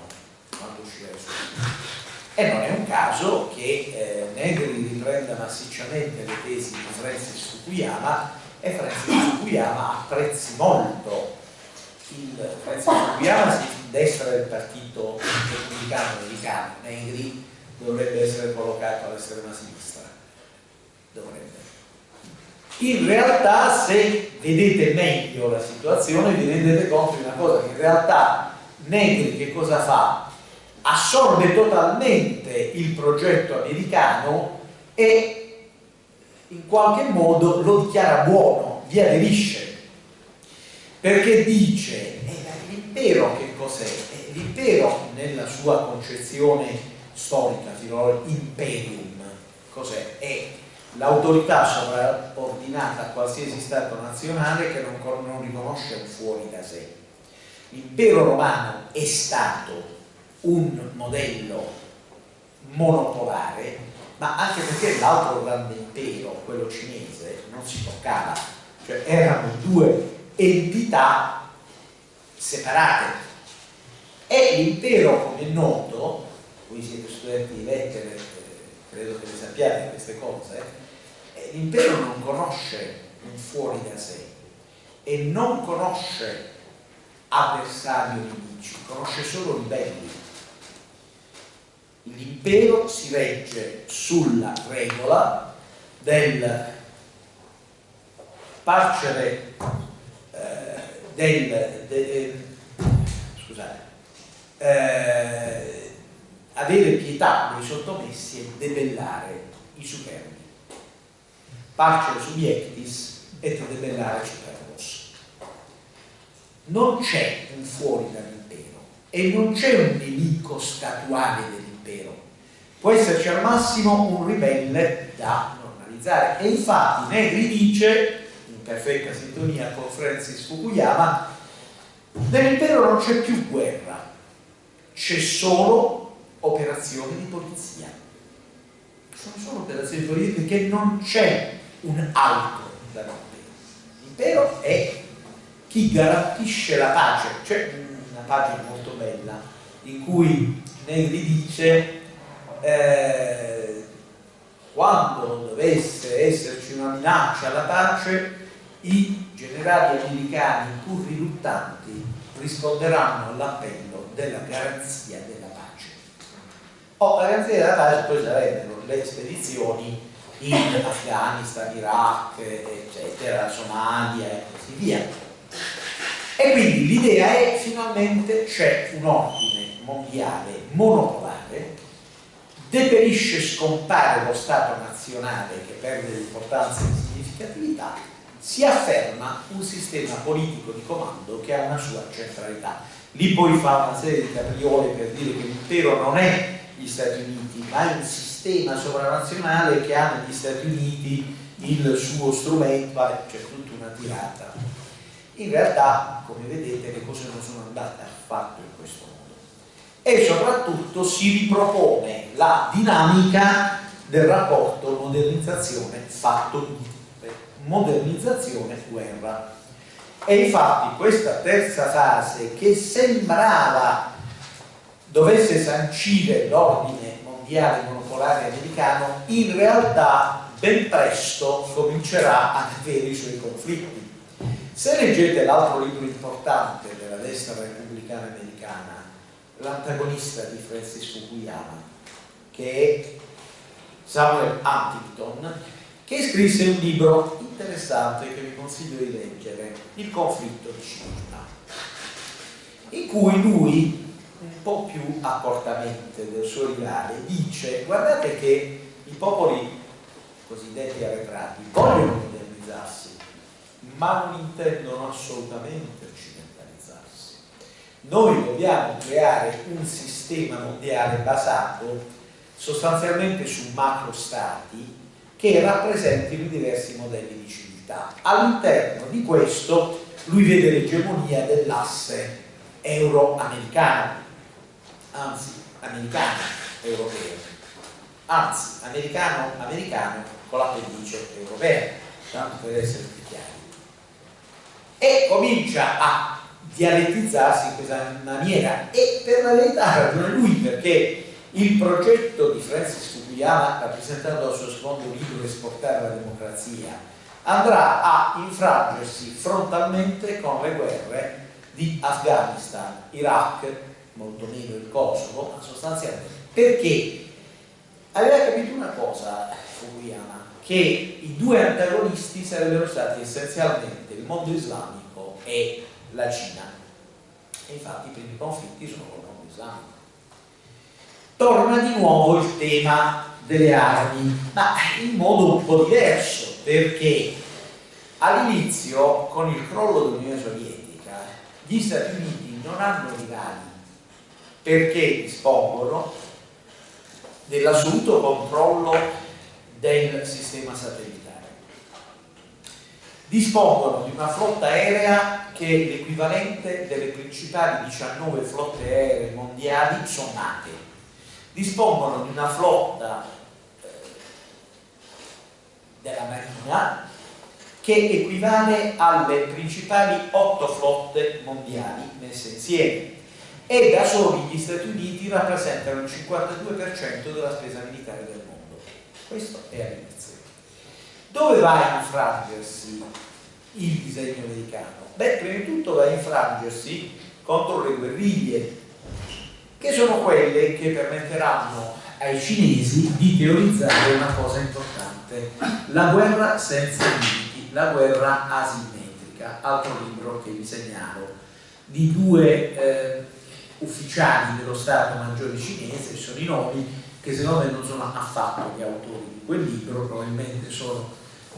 quando uscirà il suo libro. E non è un caso che eh, Negri riprenda massicciamente le tesi di Francis Fukuyama e Francis Fukuyama apprezzi molto. Il Francis Fukuyama si destra del partito repubblicano americano. Negri dovrebbe essere collocato all'estrema sinistra dovrebbe in realtà se vedete meglio la situazione vi rendete conto di una cosa che in realtà Negri che cosa fa? assorbe totalmente il progetto americano e in qualche modo lo dichiara buono, vi aderisce perché dice eh, l'impero che cos'è? Eh, l'impero nella sua concezione storica, imperium, cos'è? È l'autorità sovraordinata a qualsiasi Stato nazionale che non, non riconosce fuori da sé. L'impero romano è stato un modello monopolare ma anche perché l'altro grande impero, quello cinese, non si toccava, cioè erano due entità separate. E l'impero, come è noto, voi siete studenti di lettere, credo che le sappiate queste cose, eh, l'impero non conosce un fuori da sé e non conosce avversari o nemici, conosce solo ribelli l'impero si regge sulla regola del parcere eh, del, de, de, scusate, eh, avere pietà dei sottomessi e debellare i superbi parcere subiectis et debellare superbos non c'è un fuori dall'impero e non c'è un nemico statuale dell'impero impero. Può esserci al massimo un ribelle da normalizzare e infatti Negri dice, in perfetta sintonia con Francis Fukuyama, nell'impero non c'è più guerra, c'è solo operazioni di polizia. Sono solo operazioni di polizia perché non c'è un altro dall'impero. L'impero è chi garantisce la pace, c'è una pagina molto bella in cui Negri dice eh, quando dovesse esserci una minaccia alla pace i generali americani pur riluttanti risponderanno all'appello della garanzia della pace oh, la garanzia della pace poi sarebbero le spedizioni in Afghanistan, Iraq, eccetera, Somalia e così via e quindi l'idea è finalmente c'è un ordine mondiale monopolare, deperisce scompare lo Stato nazionale che perde l'importanza e significatività, si afferma un sistema politico di comando che ha una sua centralità. Lì poi fa una serie di capriole per dire che l'impero non è gli Stati Uniti, ma è un sistema sovranazionale che ha negli Stati Uniti il suo strumento, c'è tutta una tirata. In realtà, come vedete, le cose non sono andate affatto in questo modo e soprattutto si ripropone la dinamica del rapporto modernizzazione fatto modernizzazione guerra e infatti questa terza fase che sembrava dovesse sancire l'ordine mondiale monopolare americano in realtà ben presto comincerà a avere i suoi conflitti. Se leggete l'altro libro importante della destra repubblicana americana, l'antagonista di Francis Fukuyama, che è Samuel Huntington, che scrisse un libro interessante che vi consiglio di leggere, Il conflitto di civiltà, in cui lui un po' più accortamente del suo rivale, dice guardate che i popoli cosiddetti arretrati vogliono modernizzarsi, ma non intendono assolutamente occidentalizzarsi. Noi dobbiamo creare un sistema mondiale basato sostanzialmente su macro stati che rappresentino diversi modelli di civiltà. All'interno di questo lui vede l'egemonia dell'asse euro-americano anzi americano europeo, anzi americano-americano con l'appendice europea, tanto per essere più chiari. E comincia a dialettizzarsi in questa maniera e per la verità ha lui perché il progetto di Francis Fukuyama rappresentato dal suo secondo libro Esportare la democrazia andrà a infrangersi frontalmente con le guerre di Afghanistan, Iraq, molto meno il Kosovo, ma sostanzialmente perché aveva capito una cosa Fukuyama, che i due antagonisti sarebbero stati essenzialmente il mondo islamico e la Cina. E infatti i primi conflitti sono con il mondo islamico. Torna di nuovo il tema delle armi, ma in modo un po' diverso, perché all'inizio, con il crollo dell'Unione Sovietica, gli Stati Uniti non hanno rivali perché dispongono dell'assoluto controllo del sistema satellitare. Dispongono di una flotta aerea che è l'equivalente delle principali 19 flotte aeree mondiali sommate. Dispongono di una flotta eh, della Marina che equivale alle principali 8 flotte mondiali messe insieme e da soli gli Stati Uniti rappresentano il 52% della spesa militare del mondo. Questo è all'inizio. Dove va a infrangersi il disegno americano? Beh, prima di tutto va a infrangersi contro le guerriglie, che sono quelle che permetteranno ai cinesi di teorizzare una cosa importante, la guerra senza limiti, la guerra asimmetrica, altro libro che vi segnalo, di due eh, ufficiali dello Stato Maggiore cinese, sono i nomi che secondo me non sono affatto gli autori di quel libro, probabilmente sono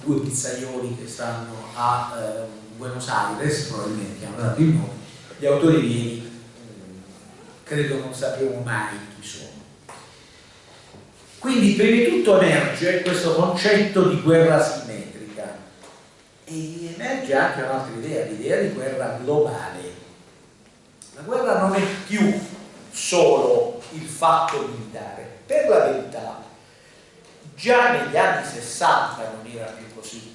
due pizzaioli che stanno a eh, Buenos Aires, probabilmente hanno dato il nome, gli autori vieni mm, credo non sapremo mai chi sono. Quindi prima di tutto emerge questo concetto di guerra simmetrica. E emerge anche un'altra idea, l'idea di guerra globale la guerra non è più solo il fatto militare. Per la verità, già negli anni 60 non era più così.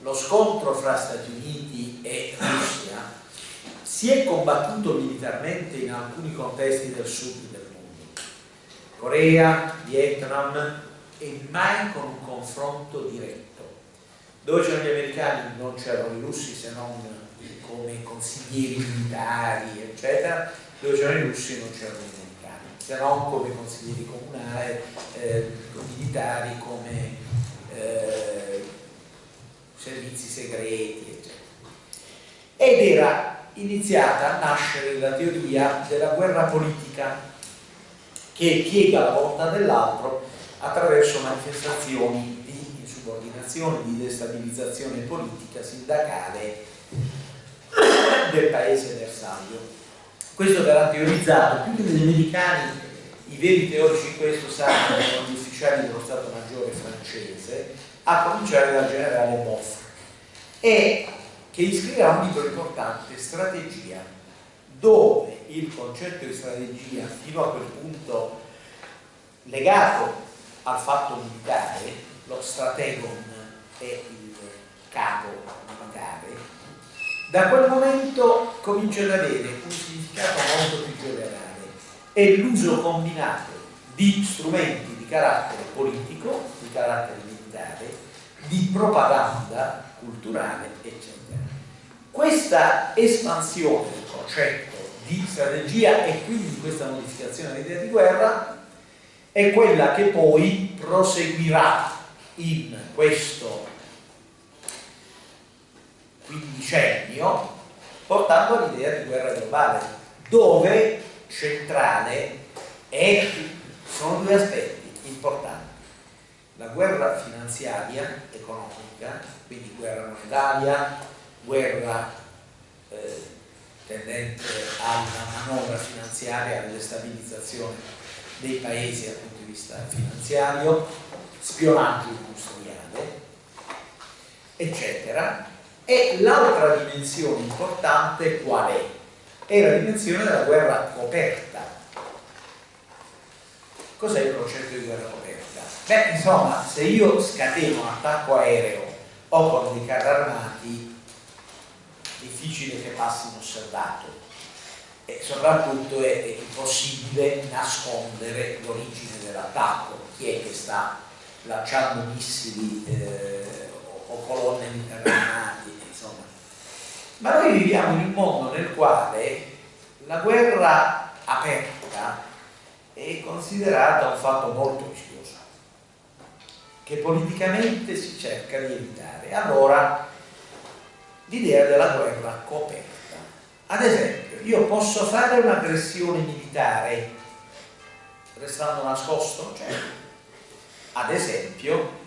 Lo scontro fra Stati Uniti e Russia si è combattuto militarmente in alcuni contesti del sud del mondo. Corea, Vietnam e mai con un confronto diretto. Dove c'erano gli americani non c'erano i russi se non come consiglieri militari, eccetera, dove c'erano i russi non c'erano gli americani, se non come consiglieri comunali, eh, militari, come eh, servizi segreti, eccetera. Ed era iniziata a nascere la teoria della guerra politica che piega la volontà dell'altro attraverso manifestazioni di insubordinazione, di destabilizzazione politica, sindacale del paese bersaglio. Questo verrà teorizzato più che dagli americani, i veri teorici in questo saranno gli ufficiali dello Stato Maggiore francese, a cominciare dal generale Boff, e che iscriverà un libro importante, Strategia, dove il concetto di strategia, fino a quel punto legato al fatto militare, lo strategon è il capo militare, da quel momento comincia ad avere un significato molto più generale e l'uso combinato di strumenti di carattere politico, di carattere militare, di propaganda culturale, eccetera. Questa espansione del concetto di strategia e quindi questa modificazione dell'idea di guerra è quella che poi proseguirà in questo quindicennio portando all'idea di guerra globale dove centrale è, sono due aspetti importanti. La guerra finanziaria economica quindi guerra monetaria guerra eh, tendente alla manovra finanziaria alla destabilizzazione dei paesi dal punto di vista finanziario spionaggio industriale eccetera e l'altra dimensione importante qual è? È la dimensione della guerra coperta. Cos'è il concetto di guerra coperta? Beh, insomma, se io scateno un attacco aereo o con dei carri armati, difficile che passi inosservato e soprattutto è, è impossibile nascondere l'origine dell'attacco. Chi è che sta lanciando missili eh, o colonne interrate ma noi viviamo in un mondo nel quale la guerra aperta è considerata un fatto molto rischioso, che politicamente si cerca di evitare. Allora, l'idea della guerra coperta. Ad esempio, io posso fare un'aggressione militare restando nascosto? Cioè, ad esempio,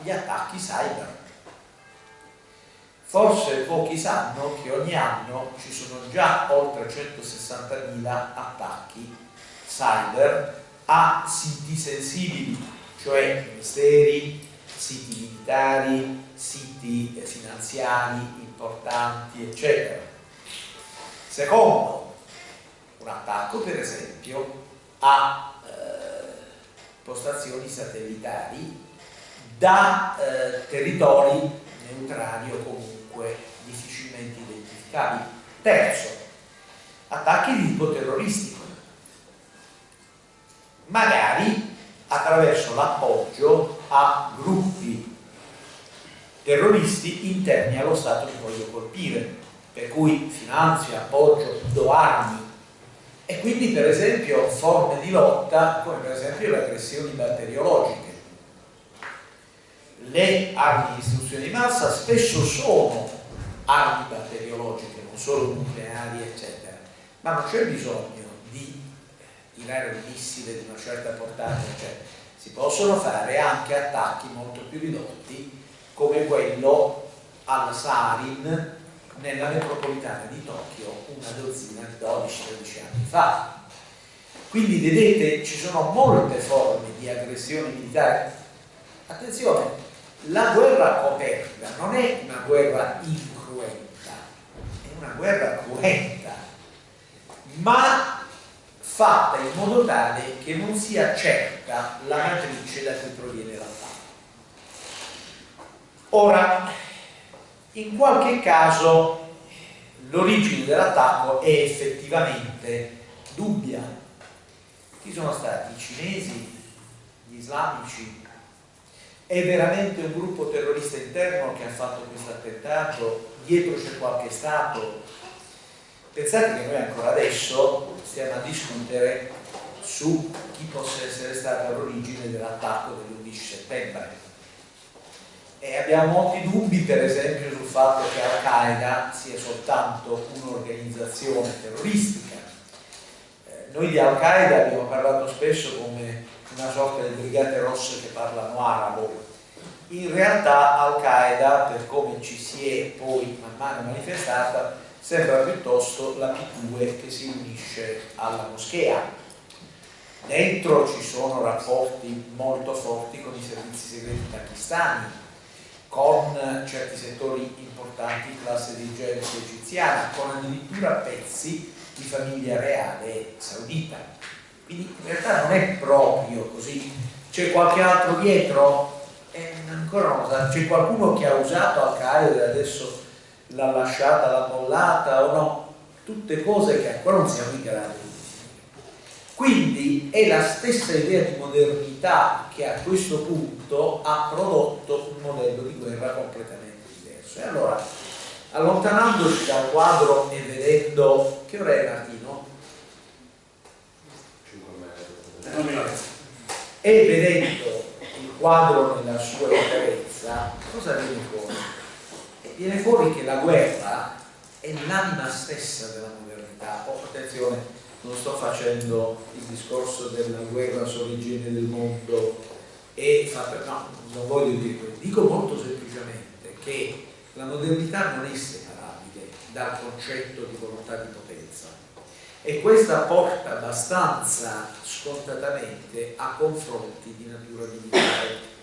gli attacchi cyber Forse pochi sanno che ogni anno ci sono già oltre 160.000 attacchi cyber a siti sensibili, cioè ministeri, siti militari, siti finanziari importanti, eccetera. Secondo, un attacco per esempio a eh, postazioni satellitari da eh, territori neutrali o difficilmente identificabili. Terzo, attacchi di tipo terroristico, magari attraverso l'appoggio a gruppi terroristi interni allo Stato che voglio colpire, per cui finanzio, appoggio, do armi. E quindi per esempio forme di lotta come per esempio le aggressioni batteriologiche. Le armi di distruzione di massa spesso sono armi batteriologiche, non solo nucleari, eccetera, ma non c'è bisogno di tirare un missile di una certa portata, cioè si possono fare anche attacchi molto più ridotti come quello al Sarin nella metropolitana di Tokyo una dozzina di 12-13 anni fa. Quindi vedete ci sono molte forme di aggressione militare. Attenzione, la guerra coperta non è una guerra è una guerra cruenta, ma fatta in modo tale che non sia certa la matrice da cui proviene l'attacco. Ora, in qualche caso l'origine dell'attacco è effettivamente dubbia. Chi sono stati? I cinesi? Gli islamici? È veramente un gruppo terrorista interno che ha fatto questo attentato? Dietro c'è qualche Stato? Pensate che noi ancora adesso stiamo a discutere su chi possa essere stata l'origine dell'attacco dell'11 settembre. E abbiamo molti dubbi, per esempio, sul fatto che Al-Qaeda sia soltanto un'organizzazione terroristica. Eh, noi di Al-Qaeda abbiamo parlato spesso come una sorta di brigate rosse che parlano arabo. In realtà Al-Qaeda, per come ci si è poi man mano manifestata, sembra piuttosto la P2 che si unisce alla moschea. Dentro ci sono rapporti molto forti con i servizi segreti pakistani, con certi settori importanti classe dirigente egiziana, con addirittura pezzi di famiglia reale saudita. Quindi in realtà non è proprio così. C'è qualche altro dietro è ancora una cosa. C'è qualcuno che ha usato Al-Qaeda e adesso l'ha lasciata, l'ha mollata o no? Tutte cose che ancora non siamo in grado di definire. Quindi è la stessa idea di modernità che a questo punto ha prodotto un modello di guerra completamente diverso. E allora, allontanandoci dal quadro e vedendo... Che ora è Martino? 5 E vedendo il quadro nella sua interezza, cosa viene fuori? Viene fuori che la guerra è l'anima stessa della modernità. Oh, attenzione, non sto facendo il discorso della guerra sull'origine del mondo e no, non voglio dire questo, dico molto semplicemente che la modernità non è separabile dal concetto di volontà di potenza e questa porta abbastanza scontatamente a confronti di natura militare.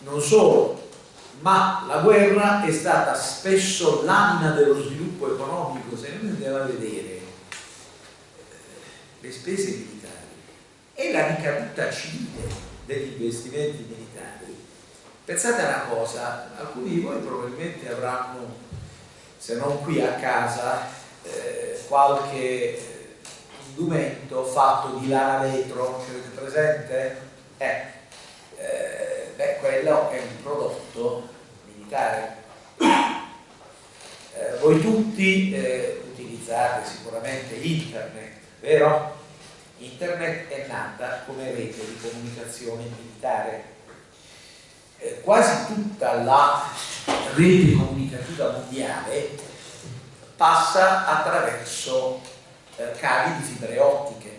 Non solo, ma la guerra è stata spesso l'anima dello sviluppo economico, se noi andiamo a vedere le spese militari e la ricaduta civile degli investimenti militari. Pensate a una cosa, alcuni di voi probabilmente avranno, se non qui a casa, eh, qualche indumento fatto di lana vetro, ce l'avete presente? Eh, eh, beh, quello è un prodotto militare. Eh, voi tutti eh, utilizzate sicuramente internet, vero? Internet è nata come rete di comunicazione militare. Eh, quasi tutta la rete comunicativa mondiale passa attraverso eh, cavi di fibre ottiche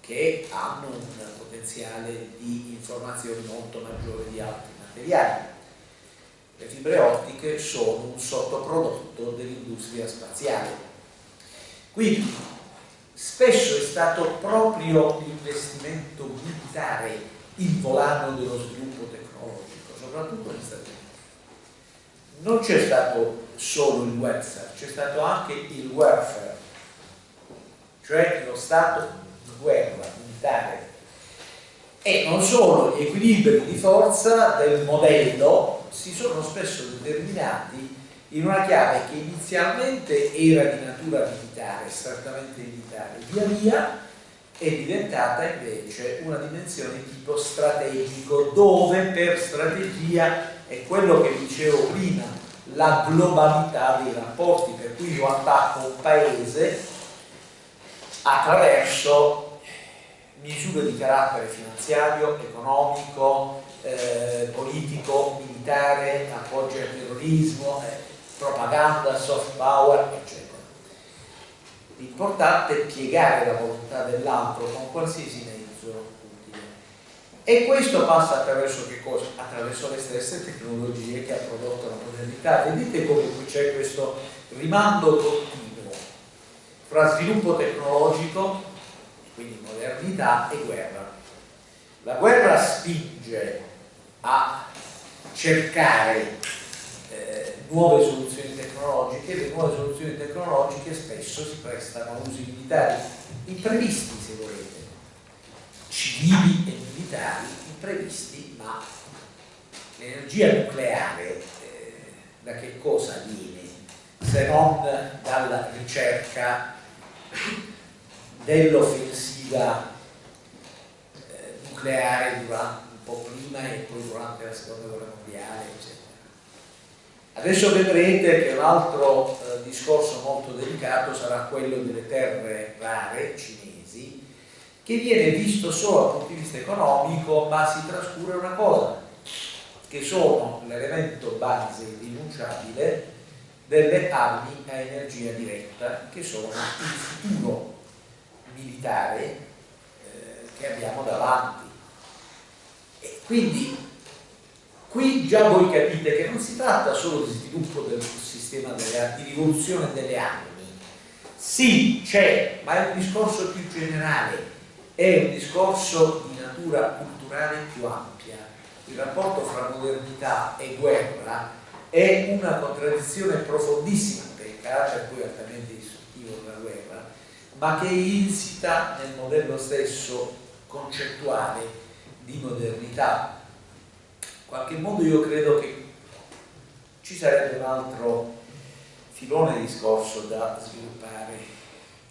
che hanno un potenziale di informazioni molto maggiore di altri materiali. Le fibre ottiche sono un sottoprodotto dell'industria spaziale. Quindi spesso è stato proprio l'investimento militare il volano dello sviluppo tecnologico, soprattutto negli Stati Uniti. Non c'è stato solo il welfare, c'è stato anche il welfare, cioè lo stato di guerra militare. E non solo, gli equilibri di forza del modello si sono spesso determinati in una chiave che inizialmente era di natura militare, strettamente militare, via via è diventata invece una dimensione di tipo strategico, dove per strategia è quello che dicevo prima, la globalità dei rapporti, per cui io attacco un paese attraverso misure di carattere finanziario, economico, eh, politico, militare, appoggio al terrorismo, eh, propaganda, soft power, eccetera. L'importante è piegare la volontà dell'altro con qualsiasi mezzo utile. E questo passa attraverso che cosa? Attraverso le stesse tecnologie che ha prodotto la modernità. Vedete come c'è questo rimando continuo fra sviluppo tecnologico, quindi modernità, e guerra. La guerra spinge a cercare nuove soluzioni tecnologiche, le nuove soluzioni tecnologiche spesso si prestano a usi militari imprevisti se volete, civili e militari imprevisti, ma l'energia nucleare eh, da che cosa viene se non dalla ricerca dell'offensiva eh, nucleare durante, un po' prima e poi durante la seconda guerra mondiale, eccetera. Adesso vedrete che un altro eh, discorso molto delicato sarà quello delle terre rare cinesi, che viene visto solo dal punto di vista economico, ma si trascura una cosa, che sono l'elemento base irrinunciabile delle armi a energia diretta, che sono il futuro militare eh, che abbiamo davanti. E quindi Qui già voi capite che non si tratta solo di sviluppo del sistema delle, di rivoluzione delle armi. Sì, c'è, ma è un discorso più generale, è un discorso di natura culturale più ampia. Il rapporto fra modernità e guerra è una contraddizione profondissima per il carattere poi altamente distruttivo della guerra, ma che è insita nel modello stesso concettuale di modernità. Qualche modo io credo che ci sarebbe un altro filone di discorso da sviluppare.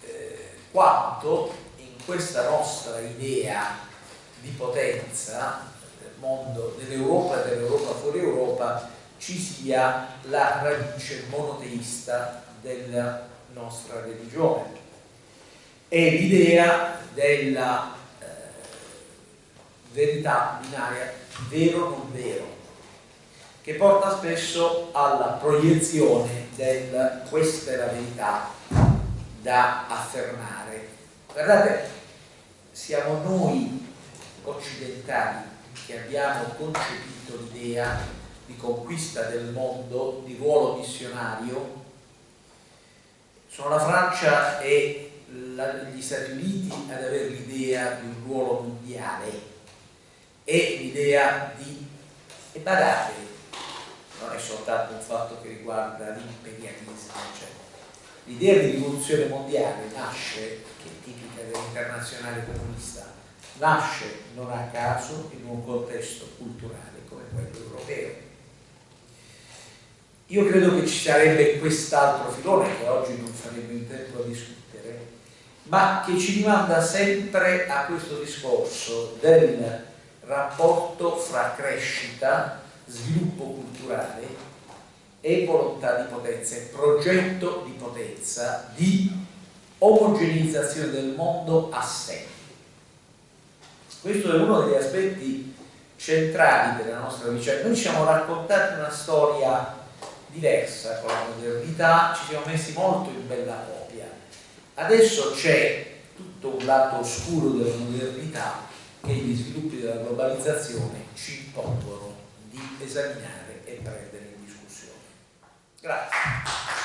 Eh, quanto in questa nostra idea di potenza del mondo dell'Europa e dell'Europa fuori Europa ci sia la radice monoteista della nostra religione. È l'idea della eh, verità binaria, vero non vero, che porta spesso alla proiezione del questa è la verità da affermare. Guardate, siamo noi occidentali che abbiamo concepito l'idea di conquista del mondo, di ruolo missionario, sono la Francia e la, gli Stati Uniti ad avere l'idea di un ruolo mondiale e l'idea di... e badate, non è soltanto un fatto che riguarda l'imperialismo, cioè, l'idea di rivoluzione mondiale nasce, che è tipica dell'internazionale comunista, nasce non a caso in un contesto culturale come quello europeo io credo che ci sarebbe quest'altro filone che oggi non faremo in tempo a discutere, ma che ci rimanda sempre a questo discorso del rapporto fra crescita, sviluppo culturale e volontà di potenza, e progetto di potenza, di omogeneizzazione del mondo a sé. Questo è uno degli aspetti centrali della nostra vicenda. Noi ci siamo raccontati una storia diversa con la modernità, ci siamo messi molto in bella copia. Adesso c'è tutto un lato oscuro della modernità che gli sviluppi della globalizzazione ci impongono di esaminare e prendere in discussione. Grazie.